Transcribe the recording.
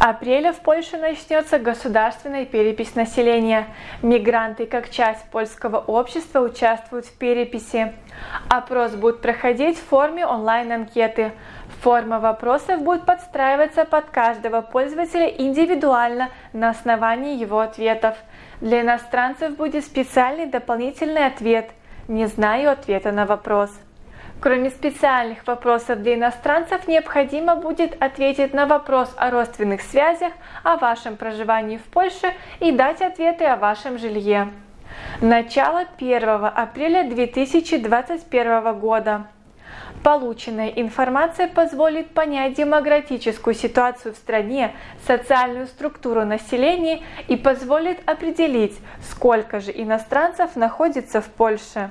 апреля в Польше начнется государственная перепись населения. Мигранты как часть польского общества участвуют в переписи. Опрос будет проходить в форме онлайн-анкеты. Форма вопросов будет подстраиваться под каждого пользователя индивидуально на основании его ответов. Для иностранцев будет специальный дополнительный ответ «Не знаю ответа на вопрос». Кроме специальных вопросов для иностранцев, необходимо будет ответить на вопрос о родственных связях, о вашем проживании в Польше и дать ответы о вашем жилье. Начало 1 апреля 2021 года. Полученная информация позволит понять демографическую ситуацию в стране, социальную структуру населения и позволит определить, сколько же иностранцев находится в Польше.